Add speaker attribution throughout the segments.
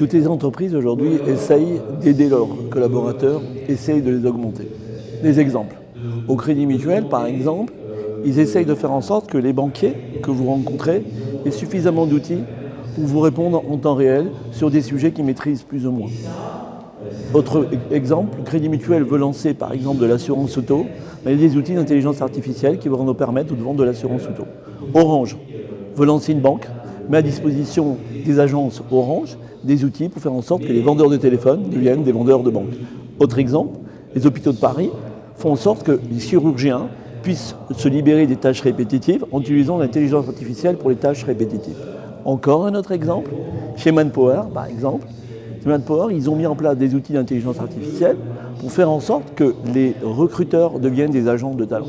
Speaker 1: Toutes les entreprises aujourd'hui essayent d'aider leurs collaborateurs, essayent de les augmenter. Des exemples. Au Crédit Mutuel, par exemple, ils essayent de faire en sorte que les banquiers que vous rencontrez aient suffisamment d'outils pour vous répondre en temps réel sur des sujets qu'ils maîtrisent plus ou moins. Autre exemple, le Crédit Mutuel veut lancer par exemple de l'assurance auto, mais il y a des outils d'intelligence artificielle qui vont nous permettre de vendre de l'assurance auto. Orange veut lancer une banque, met à disposition des agences Orange des outils pour faire en sorte que les vendeurs de téléphone deviennent des vendeurs de banque. Autre exemple, les hôpitaux de Paris font en sorte que les chirurgiens puissent se libérer des tâches répétitives en utilisant l'intelligence artificielle pour les tâches répétitives. Encore un autre exemple, chez Manpower par exemple, chez Manpower, ils ont mis en place des outils d'intelligence artificielle pour faire en sorte que les recruteurs deviennent des agents de talent.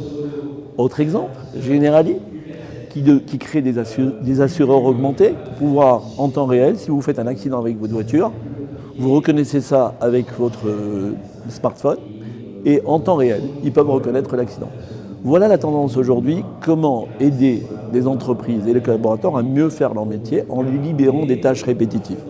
Speaker 1: Autre exemple, Generali, qui, qui crée des, des, assureurs augmentés pour pouvoir, en temps réel, si vous faites un accident avec votre voiture, vous reconnaissez ça avec votre euh, smartphone et en temps réel, ils peuvent reconnaître l'accident. Voilà la tendance aujourd'hui, comment aider les entreprises et les collaborateurs à mieux faire leur métier en lui libérant des tâches répétitives.